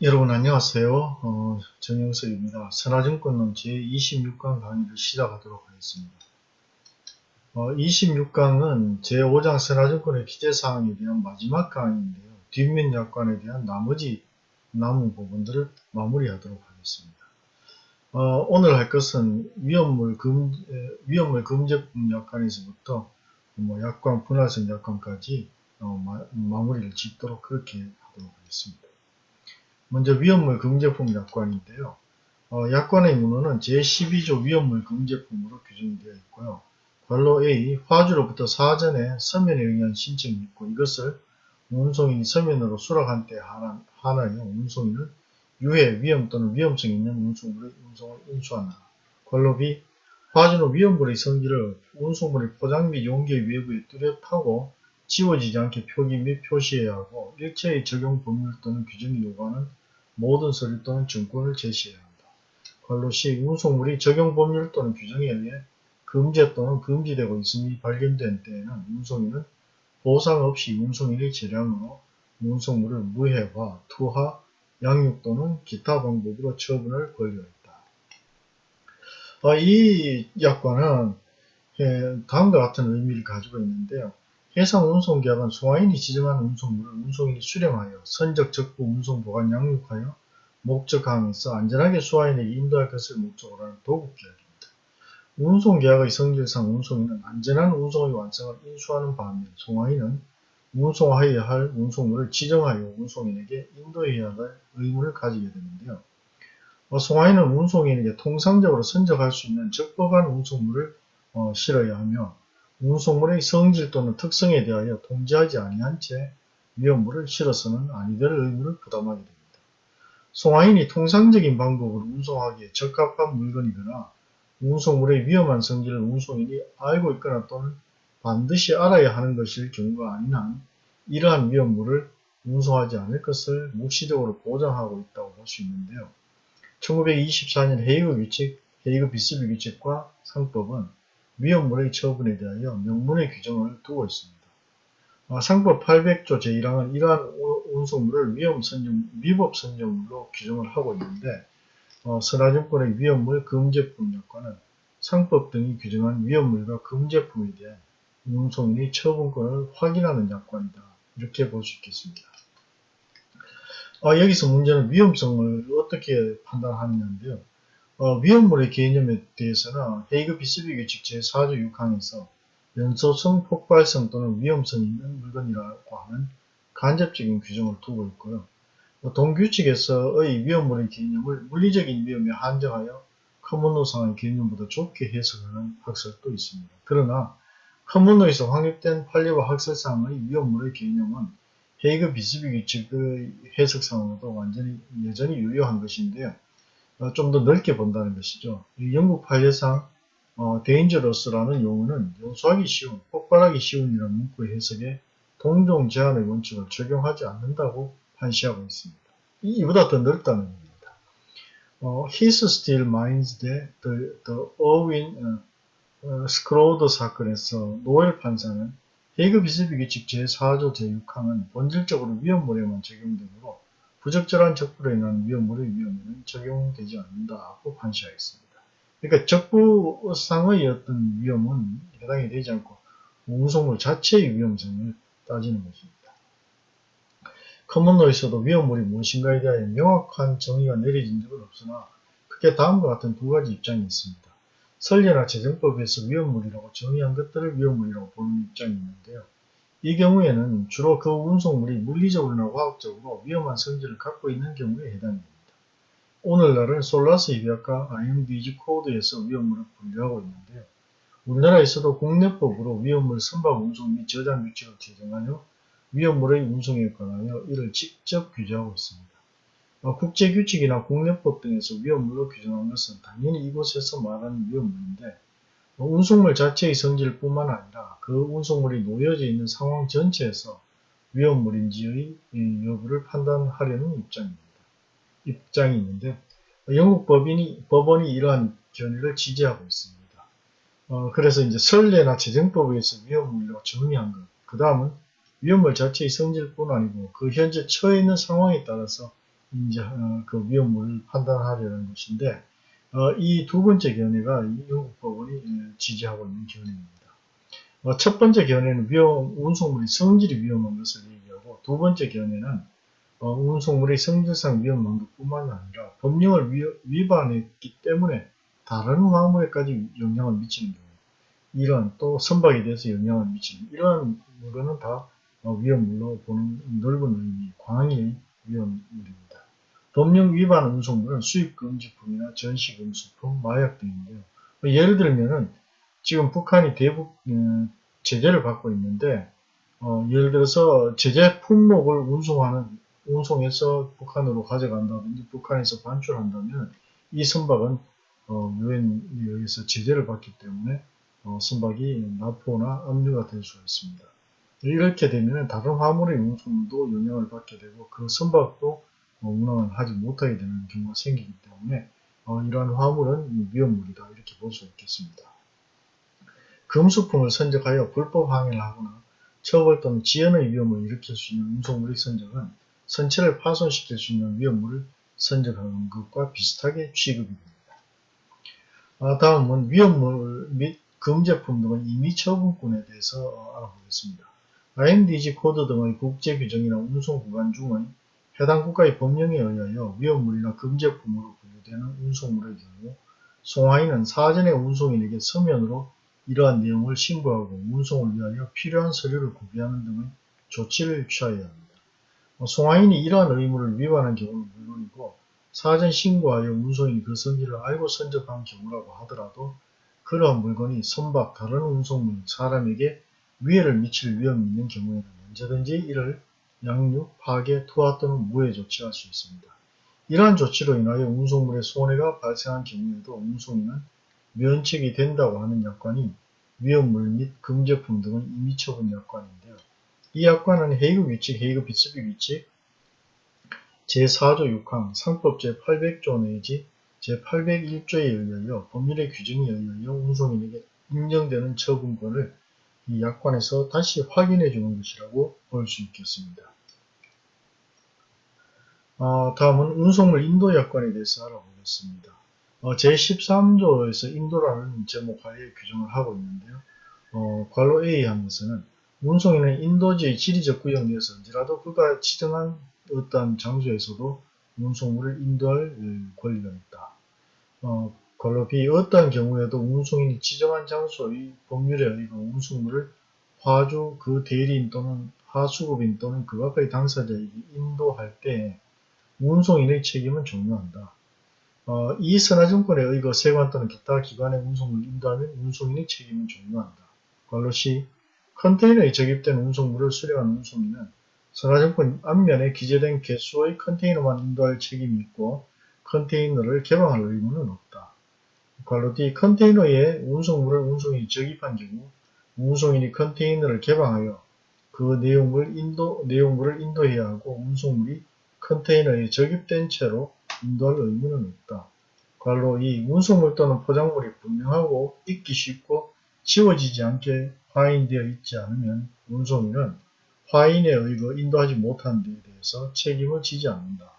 여러분 안녕하세요. 어, 정영석입니다. 선화증권론 제26강 강의를 시작하도록 하겠습니다. 어, 26강은 제5장 선화증권의 기재사항에 대한 마지막 강의인데요. 뒷면 약관에 대한 나머지 남은 부분들을 마무리하도록 하겠습니다. 어, 오늘 할 것은 위험물 금, 위험물 금제품 약관에서부터 뭐 약관, 분할성 약관까지 어, 마, 마무리를 짓도록 그렇게 하도록 하겠습니다. 먼저 위험물 금제품 약관인데요. 어, 약관의 문헌은 제12조 위험물 금제품으로 규정되어 있고요. 관로 A, 화주로부터 사전에 서면에 의한 신청이 있고 이것을 운송인이 서면으로 수락한 때 하나여 운송인은 유해, 위험 또는 위험성이 있는 운송물의 운송을 인수한다. 관로 B, 화주는 위험물의 성질을 운송물의 포장 및 용기 외부에 뚜렷하고 지워지지 않게 표기 및 표시해야 하고 일체의 적용 법률 또는 규정이 요구하는 모든 서류 또는 증권을 제시해야 한다. 관로 시 운송물이 적용 법률 또는 규정에 의해 금제 또는 금지되고 있음이 발견된 때에는 운송인은 보상 없이 운송인의 재량으로 운송물을 무해화, 투하, 양육 또는 기타 방법으로 처분할 권리가 있다. 아, 이 약관은 예, 다음과 같은 의미를 가지고 있는데요. 해상 운송계약은 송화인이 지정한 운송물을 운송인이 수령하여 선적 적부 운송 보관 양육하여 목적항에서 안전하게 수화인에게 인도할 것을 목적으로 하는 도급계약입니다. 운송계약의 성질상 운송인은 안전한 운송의 완성을 인수하는 반면 송화인은 운송하여야 할 운송물을 지정하여 운송인에게 인도해야 할 의무를 가지게 되는데요. 어, 송화인은 운송인에게 통상적으로 선적할 수 있는 적법한 운송물을 어, 실어야 하며 운송물의 성질 또는 특성에 대하여 통제하지 아니한 채 위험물을 실어서는 아니될 의무를 부담하게 됩니다. 송화인이 통상적인 방법으로 운송하기에 적합한 물건이거나 운송물의 위험한 성질을 운송인이 알고 있거나 또는 반드시 알아야 하는 것일 경우가 아닌 한 이러한 위험물을 운송하지 않을 것을 묵시적으로 보장하고 있다고 볼 수 있는데요. 1924년 헤이그 규칙, 헤이그 비스비 규칙과 상법은 위험물의 처분에 대하여 명문의 규정을 두고 있습니다. 아, 상법 800조 제1항은 이러한 운송물을 위험 선정, 위법 선정물로 규정을 하고 있는데 어, 선화증권의 위험물 금제품 약관은 상법 등이 규정한 위험물과 금제품에 대한 운송인의 처분권을 확인하는 약관이다. 이렇게 볼 수 있겠습니다. 어, 여기서 문제는 위험성을 어떻게 판단하느냐인데요. 어, 위험물의 개념에 대해서는 헤이그 비스비 규칙 제4조 6항에서 연소성, 폭발성 또는 위험성이 있는 물건이라고 하는 간접적인 규정을 두고 있고요. 동규칙에서의 위험물의 개념을 물리적인 위험에 한정하여 커먼노상의 개념보다 좁게 해석하는 학설도 있습니다. 그러나 커먼노에서 확립된 판례와 학설상의 위험물의 개념은 헤이그 비스비 규칙의 해석상으로도 완전히 여전히 유효한 것인데요. 어, 좀더 넓게 본다는 것이죠. 영국 판례상 어, dangerous라는 용어는 용서하기 쉬운, 폭발하기 쉬운이라는 문구의 해석에 동종 제한의 원칙을 적용하지 않는다고 판시하고 있습니다. 이보다 더 넓다는 겁니다. 어, His still minds that the, the uh, uh, 스크로드 사건에서 노엘 판사는 헤이그 비스비 규칙 제4조 제6항은 본질적으로 위험물에만 적용되므로 부적절한 적부로 인한 위험물의 위험에는 적용되지 않는다고 판시하였습니다. 그러니까 적부상의 어떤 위험은 해당이 되지 않고 운송물 자체의 위험성을 따지는 것입니다. 커먼노에서도 위험물이 무엇인가에 대하여 명확한 정의가 내려진 적은 없으나 크게 다음과 같은 두 가지 입장이 있습니다. 설례나 재정법에서 위험물이라고 정의한 것들을 위험물이라고 보는 입장이 있는데요. 이 경우에는 주로 그 운송물이 물리적으로나 화학적으로 위험한 성질을 갖고 있는 경우에 해당됩니다. 오늘날은 솔라스 협약과 IMDG 코드에서 위험물을 분류하고 있는데요. 우리나라에서도 국내법으로 위험물 선박 운송 및 저장 규칙을 제정하여 위험물의 운송에 관하여 이를 직접 규제하고 있습니다. 어, 국제규칙이나 국내법 등에서 위험물로 규정한 것은 당연히 이곳에서 말하는 위험물인데 어, 운송물 자체의 성질 뿐만 아니라 그 운송물이 놓여져 있는 상황 전체에서 위험물인지의 여부를 판단하려는 입장입니다. 입장이 있는데 영국 법인이, 법원이 이러한 견해를 지지하고 있습니다. 어, 그래서 이제 설례나 재정법에 의해서 위험물이라고 정의한 것. 그 다음은 위험물 자체의 성질뿐 아니고 그 현재 처해 있는 상황에 따라서 이제 어, 그 위험물을 판단하려는 것인데 어, 이 두 번째 견해가 이 영국 법원이 예, 지지하고 있는 견해입니다. 어, 첫 번째 견해는 위험, 운송물이 성질이 위험한 것을 얘기하고 두 번째 견해는 어, 운송물의 성질상 위험한 것뿐만 아니라 법령을 위, 위반했기 때문에 다른 화물에까지 영향을 미치는 경우 이런 또 선박에 대해서 영향을 미치는 이런 거는 다 어, 위험물로 보는 넓은 의미 광의 위험물입니다. 법령 위반 운송물은 수입금지품이나 전시금수품, 마약 등인데요. 예를 들면은 지금 북한이 대북 음, 제재를 받고 있는데 어, 예를 들어서 제재 품목을 운송하는 운송해서 북한으로 가져간다든지 북한에서 반출한다면 이 선박은 어, 유엔에 의해서 제재를 받기 때문에 어, 선박이 납포나 압류가 될 수가 있습니다. 이렇게 되면 다른 화물의 운송도 영향을 받게 되고 그 선박도 어, 운항을 하지 못하게 되는 경우가 생기기 때문에 어, 이러한 화물은 위험물이다 이렇게 볼 수 있겠습니다. 금수품을 선적하여 불법 항해를 하거나 처벌 또는 지연의 위험을 일으킬 수 있는 운송물의 선적은 선체를 파손시킬 수 있는 위험물을 선적하는 것과 비슷하게 취급이 됩니다. 아, 다음은 위험물 및 금제품 등은 임의 처분권에 대해서 알아보겠습니다. IMDG 코드 등의 국제 규정이나 운송 구간 중의 해당 국가의 법령에 의하여 위험물이나 금제품으로 분류되는 운송물의 경우 송화인은 사전에 운송인에게 서면으로 이러한 내용을 신고하고 운송을 위하여 필요한 서류를 구비하는 등의 조치를 취하여야 합니다. 어, 송화인이 이러한 의무를 위반한 경우는 물론이고 사전 신고하여 운송인이 그 성질을 알고 선적한 경우라고 하더라도 그러한 물건이 선박, 다른 운송물, 사람에게 위해를 미칠 위험이 있는 경우에는 언제든지 이를 양육, 파괴, 투하 또는 무해 조치할 수 있습니다. 이러한 조치로 인하여 운송물의 손해가 발생한 경우에도 운송인은 면책이 된다고 하는 약관이 위험물 및 금제품 등은 임의 처분 약관인데요. 이 약관은 헤이그 규칙, 헤이그 비스비 규칙 제4조 6항 상법 제800조 내지 제801조에 의하여 법률의 규정에 의하여 운송인에게 인정되는 처분권을 이 약관에서 다시 확인해 주는 것이라고 볼 수 있겠습니다. 어, 다음은 운송물 인도 약관에 대해서 알아보겠습니다. 어, 제13조에서 인도라는 제목 하에 규정을 하고 있는데요. 어, 괄호 A 항에서는 운송인은 인도지의 지리적 구역 내에서 언제라도 그가 지정한 어떤 장소에서도 운송물을 인도할 권리가 있다. 어, 걸로비 어떠한 경우에도 운송인이 지정한 장소의 법률에 의거 운송물을 화주 그 대리인 또는 하수급인 또는 그 밖의 당사자에게 인도할 때 운송인의 책임은 종료한다. 어, 이 선화증권에 의거 세관 또는 기타 기관의 운송물을 인도하면 운송인의 책임은 종료한다. 관로시 컨테이너에 적입된 운송물을 수령한 운송인은 선화증권 앞면에 기재된 개수의 컨테이너만 인도할 책임이 있고 컨테이너를 개방할 의무는 없다. 괄호 D 컨테이너에 운송물을 운송인이 적입한 경우 운송인이 컨테이너를 개방하여 그 내용을 인도, 내용물을 인도해야 하고 운송물이 컨테이너에 적입된 채로 인도할 의무는 없다. 괄호 2. 운송물 또는 포장물이 분명하고 읽기 쉽고 지워지지 않게 화인되어 있지 않으면 운송인은 화인에 의거 인도하지 못한 데에 대해서 책임을 지지 않는다.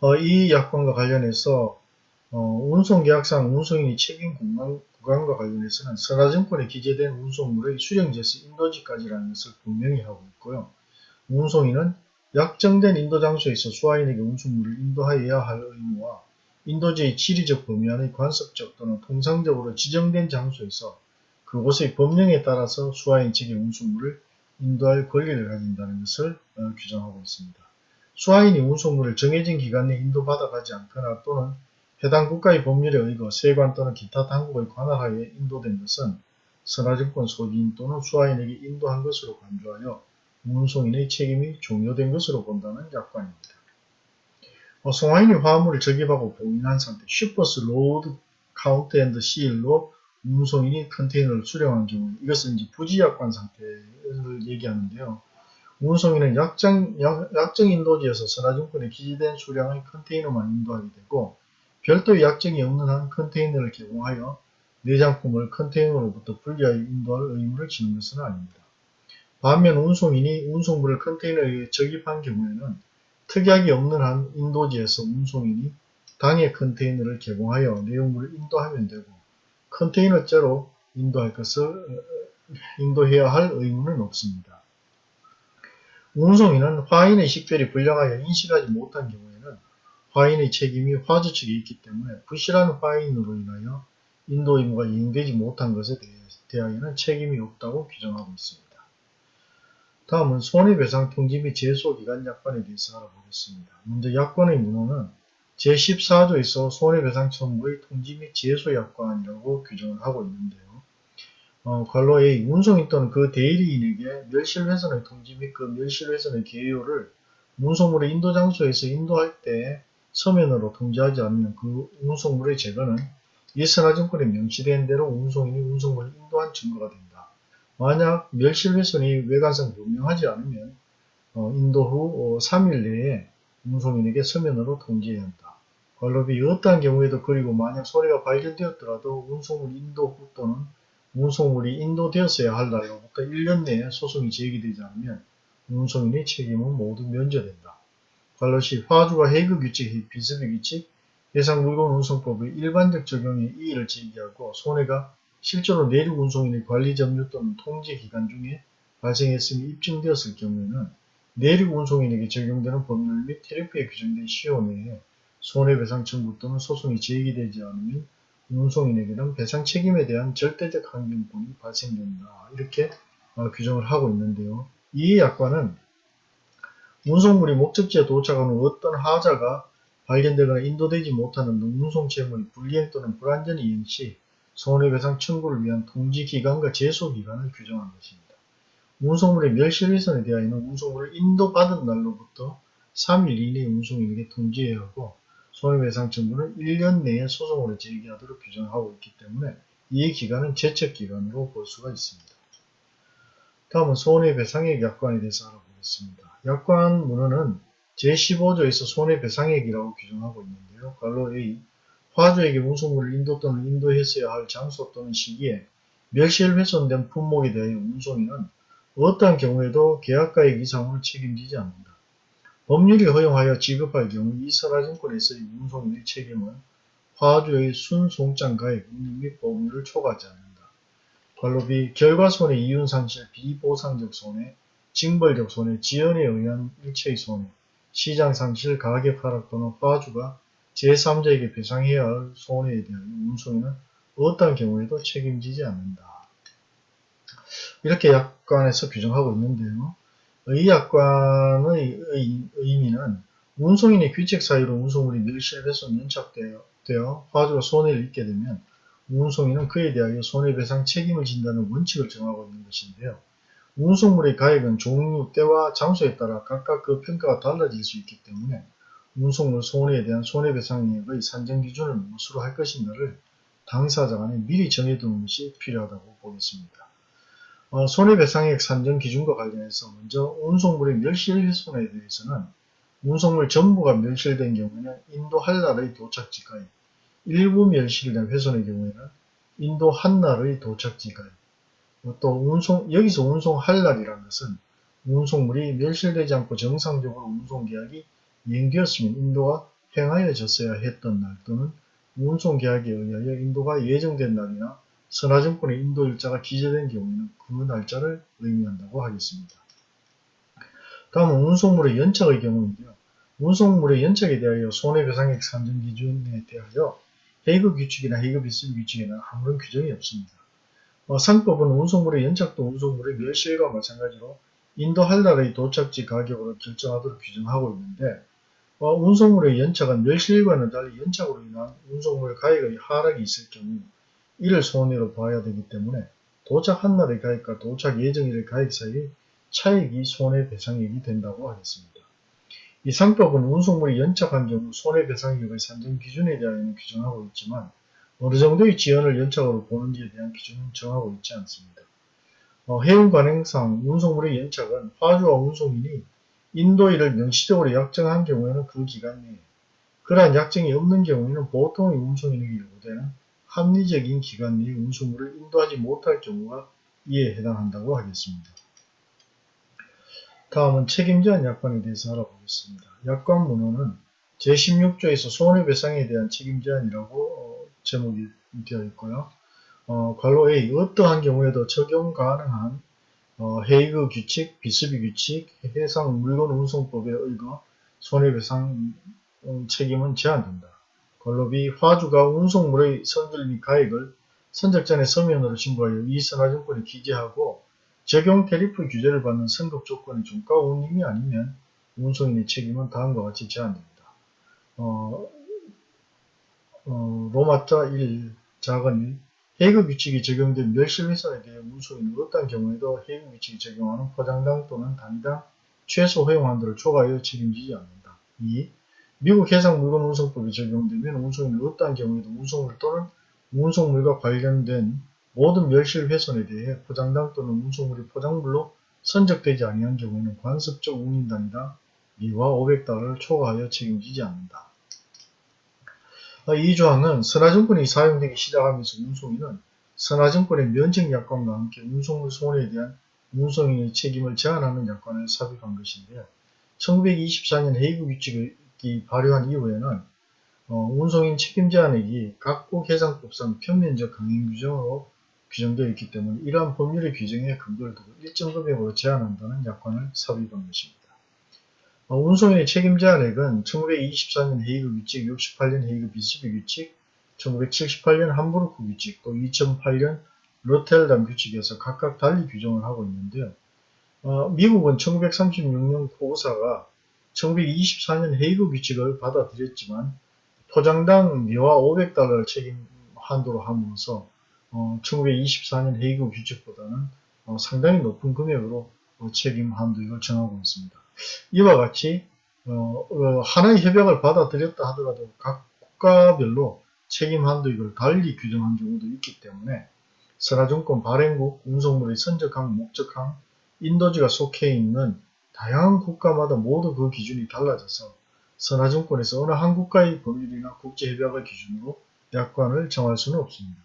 어, 이 약관과 관련해서 어, 운송계약상 운송인이 책임 구간, 과 관련해서는 선화증권에 기재된 운송물의 수령지에서 인도지까지라는 것을 분명히 하고 있고요. 운송인은 약정된 인도 장소에서 수화인에게 운송물을 인도하여야 할 의무와 인도지의 지리적 범위 안의 관습적 또는 통상적으로 지정된 장소에서 그곳의 법령에 따라서 수화인 측의 운송물을 인도할 권리를 가진다는 것을 어, 규정하고 있습니다. 수화인이 운송물을 정해진 기간 내에 인도받아가지 않거나 또는 해당 국가의 법률에 의거 세관 또는 기타 당국의 관할하에 인도된 것은 선화증권 소지인 또는 수화인에게 인도한 것으로 간주하여 운송인의 책임이 종료된 것으로 본다는 약관입니다. 어, 송화인이 화물을 적입하고 봉인한 상태 Shipper's Load Count and Seal로 운송인이 컨테이너를 수령한 경우 이것은 이제 부지약관 상태를 얘기하는데요. 운송인은 약정, 약, 약정 인도지에서 선화증권에 기재된 수량의 컨테이너만 인도하게 되고 별도의 약정이 없는 한 컨테이너를 개봉하여 내장품을 컨테이너로부터 분리하여 인도할 의무를 지는 것은 아닙니다. 반면 운송인이 운송물을 컨테이너에 적입한 경우에는 특약이 없는 한 인도지에서 운송인이 당해 컨테이너를 개봉하여 내용물을 인도하면 되고 컨테이너째로 인도할 것을 어, 인도해야 할 의무는 없습니다. 운송인은 화인의 식별이 불량하여 인식하지 못한 경우에는 화인의 책임이 화주 측에 있기 때문에 부실한 화인으로 인하여 인도 의무가 이행되지 못한 것에 대하여는 책임이 없다고 규정하고 있습니다. 다음은 손해배상 통지 및 제소기간 약관에 대해서 알아보겠습니다. 먼저 약관의 문호는 제14조에서 손해배상 청구의 통지 및 제소 약관이라고 규정을 하고 있는데요. 어, 관로 A 운송인 또는 그 대리인에게 멸실훼손의 통지 및 그 멸실훼손의 개요를 운송물의 인도 장소에서 인도할 때 서면으로 통지하지 않으면 그 운송물의 제거는 이선화증권에 명시된 대로 운송인이 운송물을 인도한 증거가 된다. 만약 멸실훼손이 외관상 분명하지 않으면 어, 인도 후 어, 3일 내에 운송인에게 서면으로 통지해야 한다. 관로비 어떠한 경우에도 그리고 만약 소리가 발견되었더라도 운송물 인도 후 또는 운송물이 인도되었어야 할 날로부터 1년 내에 소송이 제기되지 않으면 운송인의 책임은 모두 면제된다. 관로시 화주가 해그 규칙, 비습의 규칙, 해상 물건 운송법의 일반적 적용에 이의를 제기하고 손해가 실제로 내륙 운송인의 관리 점유 또는 통제 기간 중에 발생했음이 입증되었을 경우에는 내륙 운송인에게 적용되는 법률 및 테리프에 규정된 시효 내에 손해배상 청구 또는 소송이 제기되지 않으면 운송인에게는 배상 책임에 대한 절대적 항변권이 발생된다. 이렇게 어, 규정을 하고 있는데요. 이 약관은 운송물이 목적지에 도착한 후 어떤 하자가 발견되거나 인도되지 못하는 운송 채무의 불이행 또는 불안전 이행 시 손해배상 청구를 위한 통지기간과 제소기간을 규정한 것입니다. 운송물의 멸실훼손에 대하여는 운송물을 인도받은 날로부터 3일 이내에 운송인에게 통지해야 하고 손해배상 청구는 1년 내에 소송으로 제기하도록 규정하고 있기 때문에 이 기간은 제척기간으로 볼 수가 있습니다. 다음은 손해배상액 약관에 대해서 알아보겠습니다. 약관 문헌은 제15조에서 손해배상액이라고 규정하고 있는데요. 관로 A 화주에게 운송물을 인도 또는 인도했어야 할 장소 또는 시기에 멸실 훼손된 품목에 대하여 운송인은 어떠한 경우에도 계약가액 이상을 책임지지 않는다. 법률이 허용하여 지급할 경우 이 선화증권에서의 운송인의 책임은 화주의 순송장 가액, 운임 및 법률을 초과하지 않는다. 관로비, 결과손해, 이윤상실, 비보상적 손해, 징벌적 손해, 지연에 의한 일체의 손해, 시장 상실, 가격 하락 또는 화주가 제3자에게 배상해야 할 손해에 대하여 운송인은 어떠한 경우에도 책임지지 않는다. 이렇게 약관에서 규정하고 있는데요. 이 약관의 의미는 운송인의 규칙 사유로 운송물이 멸실해서 연착되어 화주가 손해를 입게 되면 운송인은 그에 대하여 손해배상 책임을 진다는 원칙을 정하고 있는 것인데요. 운송물의 가액은 종류, 때와 장소에 따라 각각 그 평가가 달라질 수 있기 때문에 운송물 손해에 대한 손해배상액의 산정 기준을 무엇으로 할 것인가를 당사자 간에 미리 정해두는 것이 필요하다고 보겠습니다. 어, 손해배상액 산정 기준과 관련해서 먼저 운송물의 멸실훼손에 대해서는 운송물 전부가 멸실된 경우에는 인도 한 날의 도착지가액, 일부 멸실된 훼손의 경우에는 인도 한 날의 도착지가액, 또 운송 여기서 운송할 날이라는 것은 운송물이 멸실되지 않고 정상적으로 운송계약이 이행되었으면 인도가 행하여졌어야 했던 날 또는 운송계약에 의하여 인도가 예정된 날이나 선화증권의 인도 일자가 기재된 경우에는 그 날짜를 의미한다고 하겠습니다. 다음은 운송물의 연착의 경우인데요. 운송물의 연착에 대하여 손해배상액 산정 기준에 대하여 헤이그 규칙이나 헤이그 비스비 규칙에는 아무런 규정이 없습니다. 어, 상법은 운송물의 연착도 운송물의 멸실과 마찬가지로 인도 할날의 도착지 가격으로 결정하도록 규정하고 있는데 어, 운송물의 연착은 멸실과는 달리 연착으로 인한 운송물 가액의 하락이 있을 경우 이를 손해로 봐야 되기 때문에 도착 한 날의 가액과 도착 예정일의 가액 사이의 차액이 손해배상액이 된다고 하겠습니다. 이 상법은 운송물이 연착한 경우 손해배상액의 산정 기준에 대하여는 규정하고 있지만 어느 정도의 지연을 연착으로 보는지에 대한 기준은 정하고 있지 않습니다. 어, 해운 관행상 운송물의 연착은 화주와 운송인이 인도일을 명시적으로 약정한 경우에는 그 기간 내에 그러한 약정이 없는 경우에는 보통의 운송인에게 요구되는 합리적인 기간 내에 운송물을 인도하지 못할 경우가 이에 해당한다고 하겠습니다. 다음은 책임제한 약관에 대해서 알아보겠습니다. 약관 문헌은 제16조에서 손해배상에 대한 책임제한이라고 어, 제목이 되어 있고요. 어, 괄호 A 어떠한 경우에도 적용 가능한 어, 헤이그 규칙, 비스비 규칙, 해상 물건 운송법에 의거 손해배상 음, 책임은 제한된다. 괄호 B 화주가 운송물의 선질 및 가액을 선적전에 서면으로 신고하여 이 선화증권에 기재하고 적용 테리프 규제를 받는 선급 조건의 종가 운임이 아니면 운송인의 책임은 다음과 같이 제한됩니다. 어, 어, 로마자 1 작은 1 해그 규칙이 적용된 멸실훼손에 대해 운송인은 어떤 경우에도 해그 규칙이 적용하는 포장당 또는 단위당 최소 허용 한도를 초과하여 책임지지 않는다. 2. 미국 해상 물건 운송법이 적용되면 운송인은 어떠한 경우에도 운송물 또는 운송물과 관련된 모든 멸실 훼손에 대해 포장당 또는 운송물이 포장물로 선적되지 아니한 경우에는 관습적 운임단위당 미와 500달러를 초과하여 책임지지 않는다. 아, 이 조항은 선화증권이 사용되기 시작하면서 운송인은 선화증권의 면책 약관과 함께 운송물 손해에 대한 운송인의 책임을 제한하는 약관을 삽입한 것인데요. 1924년 헤이그 규칙이 발효한 이후에는 어, 운송인 책임 제한액이 각국 해상법상 평면적 강행 규정으로 규정되어 있기 때문에 이러한 법률의 규정에 근거를 두고 일정 금액으로 제한한다는 약관을 삽입한 것입니다. 어, 운송인의 책임 제한액은 1924년 헤이그 규칙, 68년 헤이그 비스비 규칙, 1978년 함부르크 규칙, 또 2008년 로텔담 규칙에서 각각 달리 규정을 하고 있는데요. 어, 미국은 1936년 코우사가 1924년 헤이그 규칙을 받아들였지만 포장당 미화 500달러를 책임 한도로 함으로써 어, 1924년 헤이그 규칙보다는 어, 상당히 높은 금액으로 어, 책임 한도액을 정하고 있습니다. 이와 같이 어, 어, 하나의 협약을 받아들였다 하더라도 각 국가별로 책임 한도액을 달리 규정한 경우도 있기 때문에 선화증권 발행국, 운송물의 선적항, 목적항, 인도지가 속해 있는 다양한 국가마다 모두 그 기준이 달라져서 선화증권에서 어느 한 국가의 법률이나 국제협약을 기준으로 약관을 정할 수는 없습니다.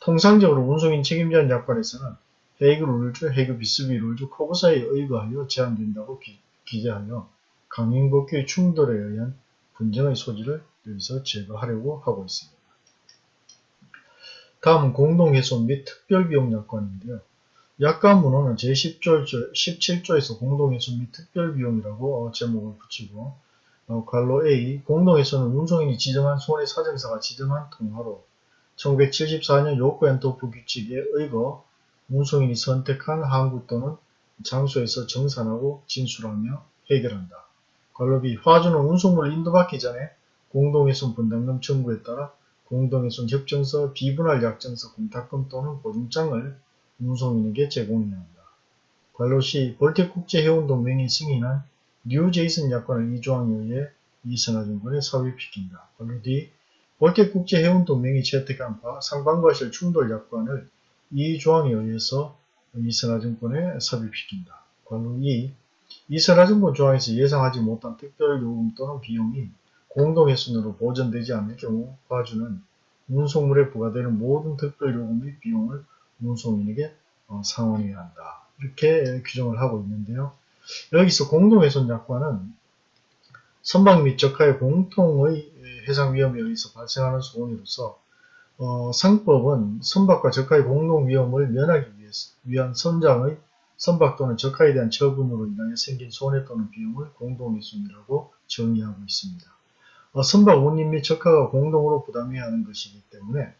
통상적으로 운송인 책임제한 약관에서는 헤이그 룰즈, 헤이그 비스비 룰즈, 코브사에 의거하여 제한된다고 기, 기재하여 강행법규의 충돌에 의한 분쟁의 소지를 여기서 제거하려고 하고 있습니다. 다음은 공동훼손 및 특별비용 약관인데요. 약관 문헌은 제10조, 17조에서 공동훼손 및 특별비용이라고 제목을 붙이고 어, 괄로 A 공동훼손은 운송인이 지정한 손해 사정사가 지정한 통화로 1974년 요코엔토프 규칙에 의거 운송인이 선택한 항구 또는 장소에서 정산하고 진술하며 해결한다. 관로비 화주는 운송물을 인도받기 전에 공동훼손 분담금 청구에 따라 공동훼손 협정서, 비분할 약정서, 공탁금 또는 보증장을 운송인에게 제공해야 한다. 관로시 볼텍국제해운동맹이 승인한 뉴제이슨 약관을 이 조항에 의해 이선화증권에 삽입시킨다. 관로 D 볼텍국제해운동맹이 채택한 바 상반과실 충돌 약관을 이 조항에 의해서 이선화증권에 삽입시킨다. 관로 2. 이선화증권 조항에서 예상하지 못한 특별 요금 또는 비용이 공동훼손으로 보전되지 않을 경우 과주는 운송물에 부과되는 모든 특별 요금 및 비용을 운송인에게 어, 상환해야 한다. 이렇게 규정을 하고 있는데요. 여기서 공동훼손 약관은 선박 및 적하의 공통의 해상 위험에 의해서 발생하는 소원으로서 어, 상법은 선박과 적하의 공동 위험을 면하기 위한 선장의 선박 또는 적하에 대한 처분으로 인하여 생긴 손해 또는 비용을 공동훼손이라고 정의하고 있습니다. 어, 선박 운임 및 적하가 공동으로 부담해야 하는 것이기 때문에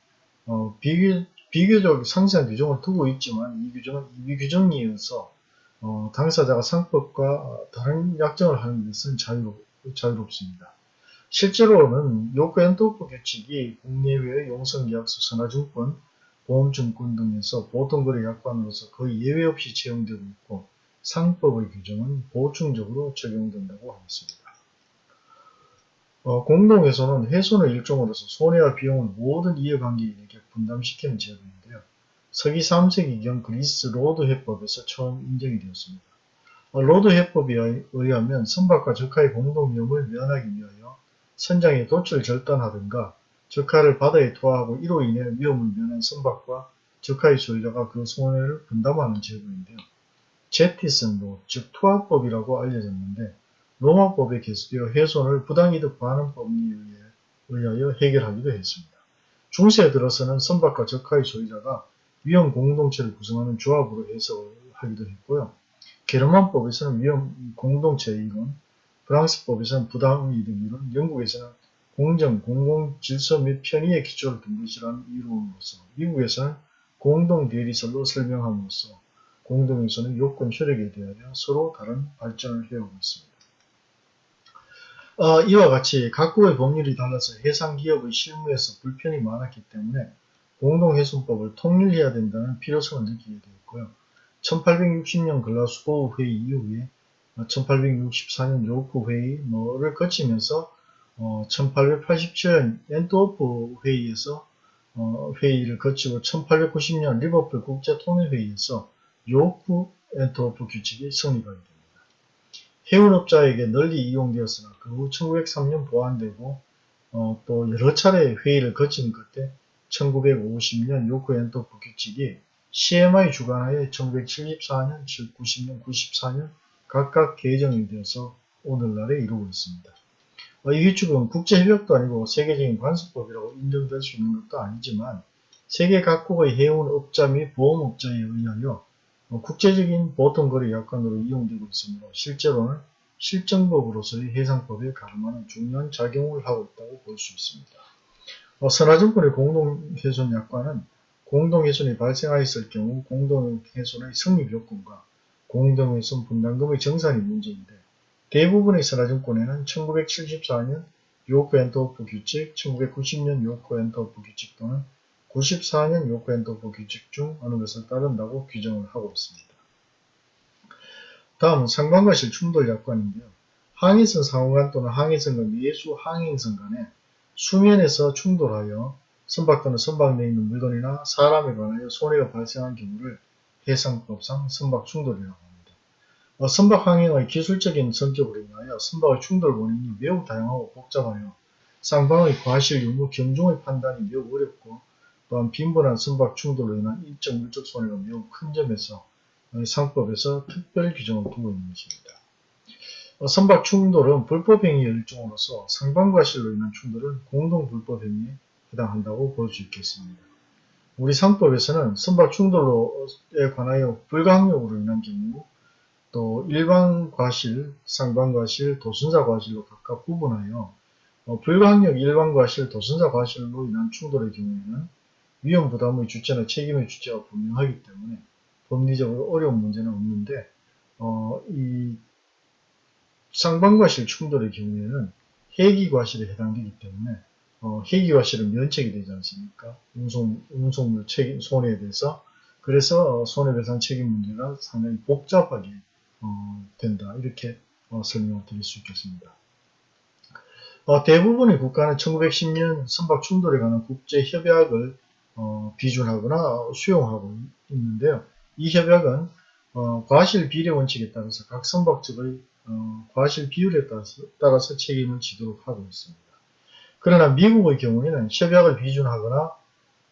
어, 비교, 비교적 상세한 규정을 두고 있지만 이 규정은 이 규정에 의해서 어, 당사자가 상법과 다른 약정을 하는 것은 자유롭, 자유롭습니다. 실제로는 요크 앤트워프 규칙이 국내외의 용선계약서, 선화증권, 보험증권 등에서 보통거래 약관으로서 거의 예외 없이 채용되고 있고 상법의 규정은 보충적으로 적용된다고 하겠습니다. 어, 공동해손은 해손의 일종으로서 손해와 비용을 모든 이해관계인에게 분담시키는 제도인데요. 서기 3세기경 그리스 로드 해법에서 처음 인정이 되었습니다. 어, 로드 해법에 의하면 선박과 적하의 공동위험을 면하기 위하여 선장이 돛을 절단하든가 적하를 바다에 투하하고 이로 인해 위험을 면한 선박과 적하의 소유자가 그 손해를 분담하는 제도인데요. jettison도 즉 투하법이라고 알려졌는데 로마법에 계수되어 해손을 부당이득 반환 법리에 의하여 해결하기도 했습니다. 중세에 들어서는 선박과 적하의 소유자가 위험 공동체를 구성하는 조합으로 해석하기도 했고요. 게르만법에서는 위험 공동체 이론, 프랑스법에서는 부당이득 이론, 영국에서는 공정, 공공 질서 및 편의의 기초를 둔 것이라는 이론으로서 미국에서는 공동 대리설로 설명함으로써 공동에서는 요건 효력에 대하여 서로 다른 발전을 해오고 있습니다. 어, 이와 같이 각국의 법률이 달라서 해상기업의 실무에서 불편이 많았기 때문에 공동해손법을 통일해야 된다는 필요성을 느끼게 되었고요. 1860년 글라스고우 회의 이후에 1864년 요크 회의 뭐를 거치면서 어, 1887년 앤트워프 회의에서 어, 회의를 거치고 1890년 리버풀 국제통일회의에서 요크 앤트워프 규칙이 성립하게 됩니다. 해운업자에게 널리 이용되었으나 그 후 1903년 보완되고 어, 또 여러 차례 회의를 거친 끝에 1950년 요크 엔터프 규칙이 CMI 주관하에 1974년, 90년, 94년 각각 개정이 되어서 오늘날에 이루고 있습니다. 어, 이 규칙은 국제협약도 아니고 세계적인 관습법이라고 인정될 수 있는 것도 아니지만 세계 각국의 해운업자 및 보험업자에 의하여 어, 국제적인 보통거래 약관으로 이용되고 있으므로 실제로는 실정법으로서의 해상법에 가름하는 중요한 작용을 하고 있다고 볼 수 있습니다. 어, 선화증권의 공동해손 약관은 공동해손이 발생하였을 경우 공동해손의 성립 요건과 공동해손 분담금의 정산이 문제인데 대부분의 선화증권에는 1974년 요크 앤트워프 규칙, 1990년 요크 앤트워프 규칙 또는 94년 요크 앤트워프 규칙 중 어느 것을 따른다고 규정을 하고 있습니다. 다음은 상관과실 충돌 약관인데요. 항해선 상호간 또는 항해선 과 예수 항행선 간에 수면에서 충돌하여 선박 또는 선박 내에 있는 물건이나 사람에 관하여 손해가 발생한 경우를 해상법상 선박 충돌이라고 합니다. 어, 선박 항행의 기술적인 성격으로 인하여 선박의 충돌 원인이 매우 다양하고 복잡하여 쌍방의 과실 유무 경중의 판단이 매우 어렵고 또한 빈번한 선박 충돌로 인한 인적 물적 손해가 매우 큰 점에서 상법에서 특별 규정을 두고 있는 것입니다. 어, 선박 충돌은 불법행위의 일종으로서 상반과실로 인한 충돌은 공동불법행위에 해당한다고 볼 수 있겠습니다. 우리 상법에서는 선박 충돌에 관하여 불가항력으로 인한 경우 또 일반 과실, 상반 과실, 도순사과실로 각각 구분하여 어, 불가항력 일반 과실, 도순사과실로 인한 충돌의 경우에는 위험 부담의 주체나 책임의 주체가 분명하기 때문에 법리적으로 어려운 문제는 없는데 어, 이 상반 과실 충돌의 경우에는 해기 과실에 해당되기 때문에 어, 해기 과실은 면책이 되지 않습니까? 운송, 운송물 책임, 손해에 대해서 그래서 손해배상 책임 문제가 상당히 복잡하게 어, 된다 이렇게 어, 설명을 드릴 수 있겠습니다. 어, 대부분의 국가는 1910년 선박 충돌에 관한 국제협약을 어, 비준하거나 수용하고 있는데요. 이 협약은 어, 과실 비례 원칙에 따라서 각 선박 측의 어, 과실 비율에 따라서, 따라서 책임을 지도록 하고 있습니다. 그러나 미국의 경우에는 협약을 비준하거나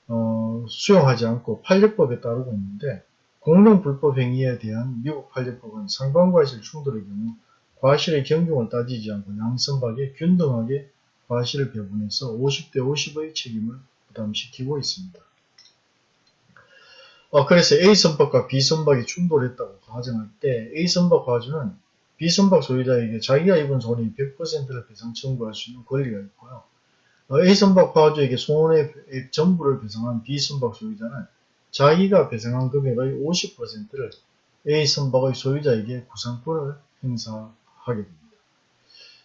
어, 수용하지 않고 판례법에 따르고 있는데 공동불법 행위에 대한 미국 판례법은 상반과실 충돌의 경우 과실의 경중을 따지지 않고 양선박에 균등하게 과실을 배분해서 50대 50의 책임을 부담시키고 있습니다. 어, 그래서 A선박과 B선박이 충돌했다고 가정할 때 A선박 과주는 B선박 소유자에게 자기가 입은 손해 100%를 배상 청구할 수 있는 권리가 있고요. 어, A선박 과주에게 손해액 전부를 배상한 B선박 소유자는 자기가 배상한 금액의 50%를 A선박의 소유자에게 구상권을 행사하게 됩니다.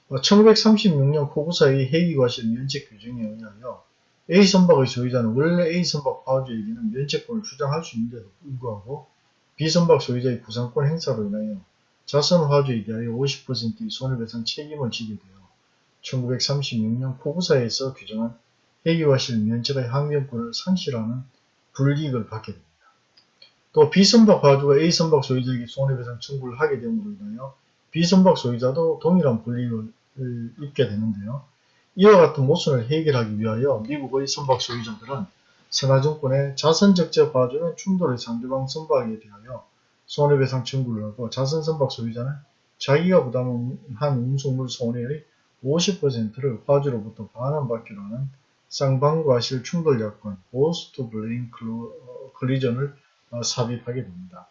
1936년 어, 코구사의 해기과실 면책 규정에 의하여 A선박의 소유자는 원래 A선박 파주에게는 면책권을 주장할 수 있는데도 불구하고 B선박 소유자의 구상권 행사로 인하여 자선 화주에 대하여 50%의 손해배상 책임을 지게 되어 1936년 포구사에서 규정한 해기와실 면책의 항변권을 상실하는 불이익을 받게 됩니다. 또 B선박 화주가 A선박 소유자에게 손해배상 청구를 하게 됨으로 인하여 B선박 소유자도 동일한 불이익을 입게 되는데요. 이와 같은 모순을 해결하기 위하여 미국의 선박 소유자들은 선화증권의 자선적재 봐주는 충돌의 상대방 선박에 대하여 손해배상 청구를 하고 자선선박 소유자는 자기가 부담한 운송물 손해의 50%를 화주로부터 반환받기로 하는 쌍방과 실 충돌약관 Both to Blame Collision을 어, 삽입하게 됩니다.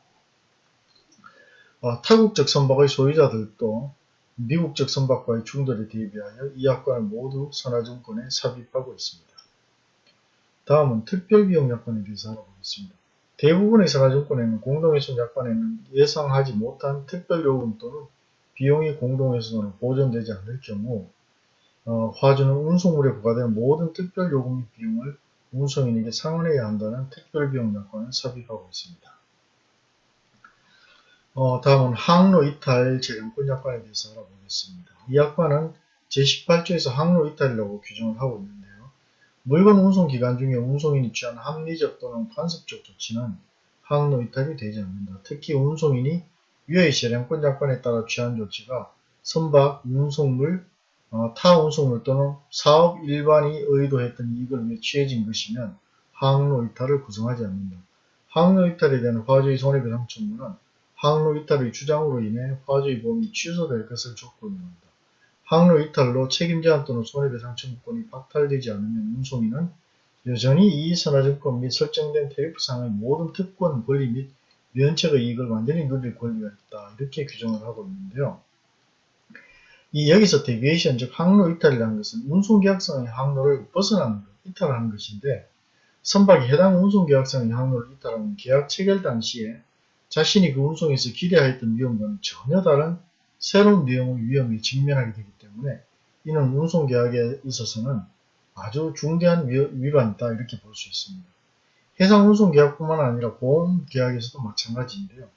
어, 타국적 선박의 소유자들도 미국적 선박과의 충돌에 대비하여 이 약관을 모두 선화증권에 삽입하고 있습니다. 다음은 특별비용 약관에 대해서 알아보겠습니다. 대부분의 선화증권에는 공동훼손 약관에는 예상하지 못한 특별요금 또는 비용이 공동훼손으로 보존되지 않을 경우 어, 화주는 운송물에 부과되는 모든 특별 요금 및 비용을 운송인에게 상환해야 한다는 특별비용 약관을 삽입하고 있습니다. 어, 다음은 항로 이탈 재량권 약관에 대해서 알아보겠습니다. 이 약관은 제18조에서 항로 이탈이라고 규정을 하고 있는데요. 물건 운송 기간 중에 운송인이 취한 합리적 또는 간섭적 조치는 항로 이탈이 되지 않는다. 특히 운송인이 위의 재량권 약관에 따라 취한 조치가 선박, 운송물, 어, 타 운송물 또는 사업 일반이 의도했던 이익을 위해 취해진 것이면 항로 이탈을 구성하지 않는다. 항로 이탈에 대한 화주의 손해배상 청구는 항로 이탈의 주장으로 인해 화주의 보험이 취소될 것을 조건으로 한다. 항로 이탈로 책임 제한 또는 손해배상 청구권이 박탈되지 않으면 운송인은 여전히 이 선화증권 및 설정된 테리프상의 모든 특권, 권리 및 면책의 이익을 완전히 누릴 권리가 있다. 이렇게 규정을 하고 있는데요. 이 여기서 deviation 즉 항로 이탈이라는 것은 운송계약상의 항로를 벗어나는 것, 이탈하는 것인데 선박이 해당 운송계약상의 항로를 이탈하면 계약 체결 당시에 자신이 그 운송에서 기대하였던 위험과는 전혀 다른 새로운 내용의 위험에 직면하게 되기 때문에 이는 운송계약에 있어서는 아주 중대한 위반이다 이렇게 볼 수 있습니다. 해상 운송계약뿐만 아니라 보험계약에서도 마찬가지인데요.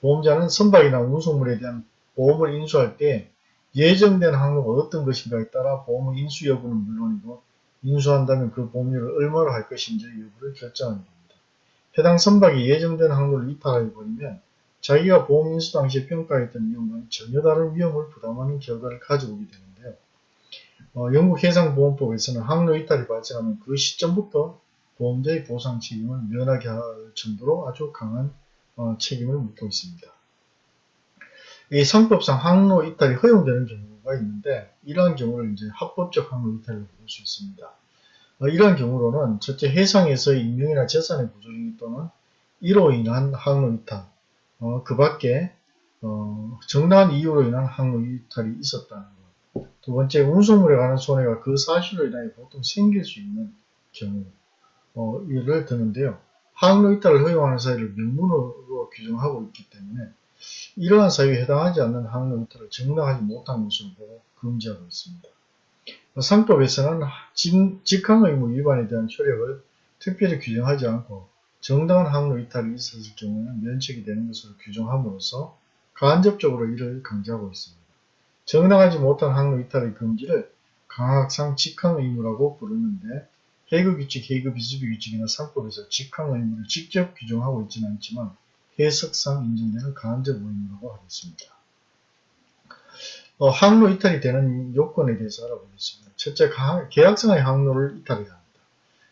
보험자는 선박이나 운송물에 대한 보험을 인수할 때 예정된 항로가 어떤 것인가에 따라 보험의 인수 여부는 물론이고 인수한다면 그 보험료를 얼마로 할 것인지 여부를 결정하게 됩니다. 해당 선박이 예정된 항로를 이탈해 버리면 자기가 보험 인수 당시에 평가했던 위험과는 전혀 다른 위험을 부담하는 결과를 가져오게 되는데요. 어, 영국 해상보험법에서는 항로 이탈이 발생하면 그 시점부터 보험자의 보상 책임을 면하게 할 정도로 아주 강한 어, 책임을 묻고 있습니다. 이 상법상 항로 이탈이 허용되는 경우가 있는데 이러한 경우를 이제 합법적 항로 이탈이라고 볼수 있습니다. 어, 이러한 경우로는 첫째 해상에서의 인명이나 재산의 부조리 또는 이로 인한 항로 이탈, 어, 그 밖에 어, 정당한 이유로 인한 항로 이탈이 있었다는 것. 두 번째 운송물에 관한 손해가 그 사실로 인하여 보통 생길 수 있는 경우를 드는데요. 항로 이탈을 허용하는 사유를 명문으로 규정하고 있기 때문에 이러한 사유에 해당하지 않는 항로 이탈을 정당하지 못한 것으로 금지하고 있습니다. 상법에서는 직항 의무 위반에 대한 효력을 특별히 규정하지 않고 정당한 항로 이탈이 있었을 경우에는 면책이 되는 것으로 규정함으로써 간접적으로 이를 강조하고 있습니다. 정당하지 못한 항로 이탈의 금지를 강학상 직항 의무라고 부르는데 해그규칙, 해그비수비 규칙이나 상법에서 직항 의무를 직접 규정하고 있지는 않지만 해석상 인정되는 간접 의무라고 하겠습니다. 어, 항로 이탈이 되는 요건에 대해서 알아보겠습니다. 첫째, 계약상의 항로를 이탈해야 합니다.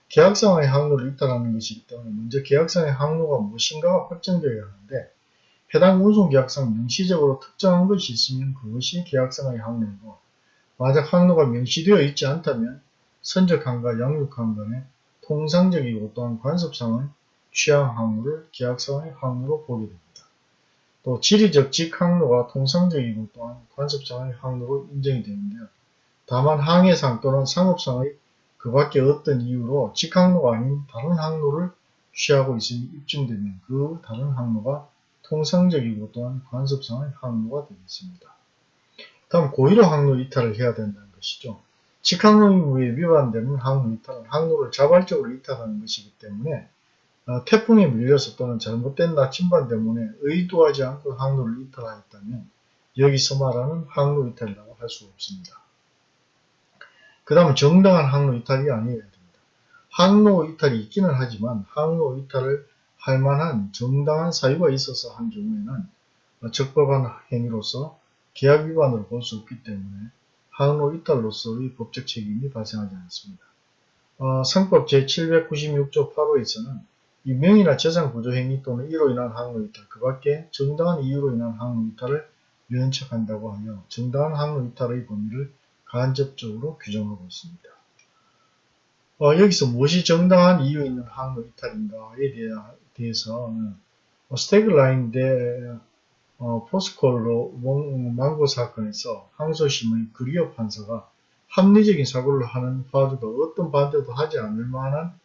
계약상의 항로를 이탈하는 것이기 때문에 먼저 계약상의 항로가 무엇인가가 확정되어야 하는데 해당 운송계약상 명시적으로 특정한 것이 있으면 그것이 계약상의 항로이고 만약 항로가 명시되어 있지 않다면 선적항과 양육항 간의 통상적이고 또한 관습상의 취향 항로를 계약상의 항로로 보게 됩니다. 또 지리적 직 항로가 통상적이고 또한 관습상의 항로로 인정이 되는데요. 다만 항해상 또는 상업상의 그 밖에 어떤 이유로 직 항로가 아닌 다른 항로를 취하고 있음이 입증되면 그 다른 항로가 통상적이고 또한 관습상의 항로가 되겠습니다. 다음 고의로 항로 이탈을 해야 된다는 것이죠. 직항로 의무에 위반되는 항로 이탈은 항로를 자발적으로 이탈하는 것이기 때문에 어, 태풍에 밀려서 또는 잘못된 나침반 때문에 의도하지 않고 항로를 이탈하였다면 여기서 말하는 항로 이탈이라고 할 수 없습니다. 그 다음은 정당한 항로 이탈이 아니어야 됩니다. 항로 이탈이 있기는 하지만 항로 이탈을 할 만한 정당한 사유가 있어서 한 경우에는 적법한 행위로서 계약 위반으로 볼 수 없기 때문에 항로 이탈로서의 법적 책임이 발생하지 않습니다. 어, 상법 제796조 8호에서는 이 명의나 재산 구조 행위 또는 이로 인한 항로 이탈 그 밖에 정당한 이유로 인한 항로 이탈을 면책한다고 하며 정당한 항로 이탈의 범위를 간접적으로 규정하고 있습니다. 어, 여기서 무엇이 정당한 이유 있는 항로 이탈인가에 대해서는 어, 스태그라인 대 어, 포스콜로 망고 사건에서 항소심의 그리어 판사가 합리적인 사고를 하는 화주가 어떤 반대도 하지 않을 만한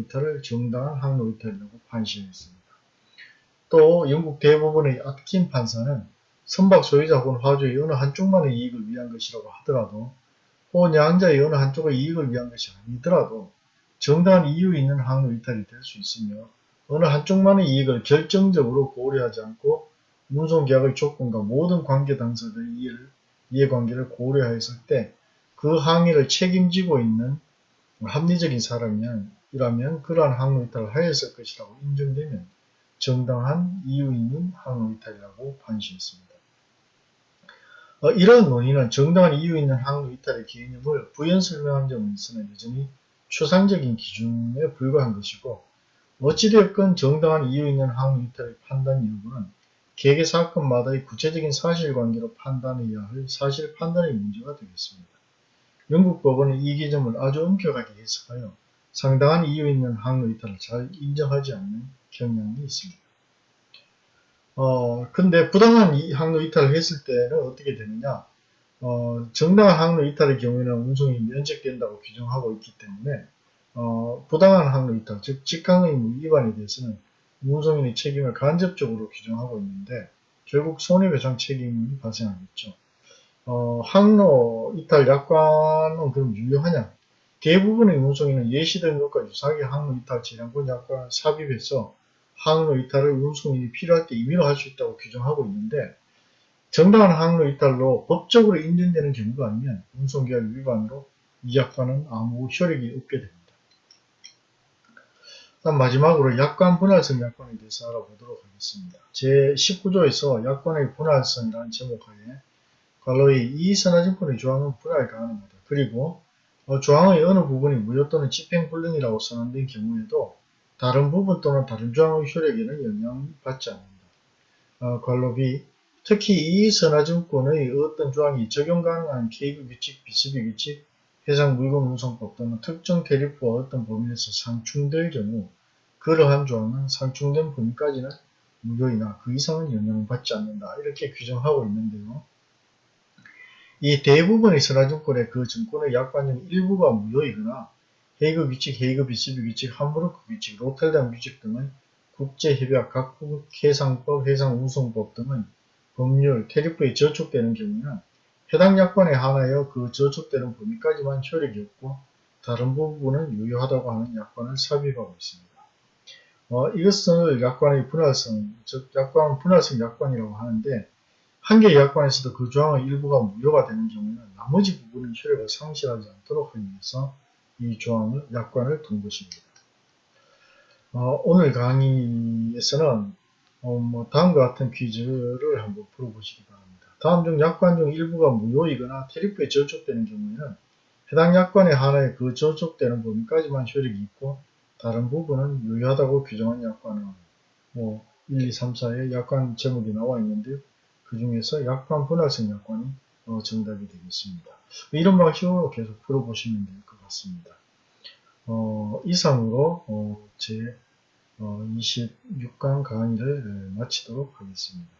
이탈을 정당한 이탈이라고 판시했습니다. 또 영국 대법원의 아트킨 판사는 선박 소유자 혹은 화주의 어느 한쪽만의 이익을 위한 것이라고 하더라도 혹은 양자의 어느 한쪽의 이익을 위한 것이 아니더라도 정당한 이유 있는 항로 이탈이 될 수 있으며 어느 한쪽만의 이익을 결정적으로 고려하지 않고 운송계약의 조건과 모든 관계 당사자의 이해를, 이해관계를 고려했을 때 그 항의를 책임지고 있는 합리적인 사람이 라면 그러한 항로 이탈을 하였을 것이라고 인정되면 정당한 이유 있는 항로 이탈이라고 판시했습니다. 어, 이러한 논의는 정당한 이유 있는 항로 이탈의 개념을 부연 설명한 점은 있으나 여전히 추상적인 기준에 불과한 것이고 어찌되었건 정당한 이유 있는 항로 이탈의 판단 여부는 개개 사건마다의 구체적인 사실관계로 판단해야 할 사실 판단의 문제가 되겠습니다. 영국 법원은 이 개념을 아주 엄격하게 해석하여 상당한 이유 있는 항로 이탈을 잘 인정하지 않는 경향이 있습니다. 어, 근데 부당한 항로 이탈을 했을 때는 어떻게 되느냐? 어, 정당한 항로 이탈의 경우에는 운송이 면책된다고 규정하고 있기 때문에 어, 부당한 항로 이탈, 즉 직항의무 위반에 대해서는 운송인의 책임을 간접적으로 규정하고 있는데 결국 손해배상 책임이 발생하겠죠. 어, 항로 이탈 약관은 그럼 유효하냐? 대부분의 운송인은 예시된 것과 유사하게 항로 이탈 재량권 약관을 삽입해서 항로 이탈을 운송인이 필요할 때 임의로 할 수 있다고 규정하고 있는데 정당한 항로 이탈로 법적으로 인정되는 경우가 아니면 운송계약 위반으로 이 약관은 아무 효력이 없게 됩니다. 다음 마지막으로 약관 분할성 약관에 대해서 알아보도록 하겠습니다. 제19조에서 약관의 분할성이라는 제목하에 괄호의 이 선화증권의 조항은 분할 가능하다. 그리고 어, 조항의 어느 부분이 무효 또는 집행불능이라고 선언된 경우에도 다른 부분 또는 다른 조항의 효력에는 영향받지 않는다. 어, 괄호 B 특히 이 선화증권의 어떤 조항이 적용 가능한 케이크 규칙, 비스비 규칙, 해상 물건 운송법 또는 특정 대리프와 어떤 범위에서 상충될 경우 그러한 조항은 상충된 범위까지는 무효이나 그 이상은 영향을 받지 않는다. 이렇게 규정하고 있는데요. 이 대부분의 선화증권의 그 증권의 약관 중 일부가 무효이거나 헤이그 규칙, 헤이그 비스비 규칙, 함부르크 규칙, 로텔담 규칙 등의 국제협약, 각국 해상법, 해상운송법 등의 법률, 테리프에 저촉되는 경우는 해당 약관에 한하여 그 저촉되는 범위까지만 효력이 없고 다른 부분은 유효하다고 하는 약관을 삽입하고 있습니다. 어, 이것을 약관의 분할성, 즉 약관 분할성 약관이라고 하는데 한 개의 약관에서도 그 조항의 일부가 무효가 되는 경우는 나머지 부분은 효력을 상실하지 않도록 하기 위해서 이 조항을 약관을 둔 것입니다. 어, 오늘 강의에서는 어, 뭐 다음과 같은 퀴즈를 한번 풀어보시기 바랍니다. 다음 중 약관 중 일부가 무효이거나 테리프에 저촉되는 경우에는 해당 약관의 하나의 그 저촉되는 범위까지만 효력이 있고 다른 부분은 유효하다고 규정한 약관은 뭐 1, 2, 3, 4의 약관 제목이 나와 있는데요. 그 중에서 약관 분할성 약관이 어, 정답이 되겠습니다. 이런 방식으로 계속 풀어보시면 될 것 같습니다. 어, 이상으로 어, 제 26강 어, 강의를 마치도록 하겠습니다.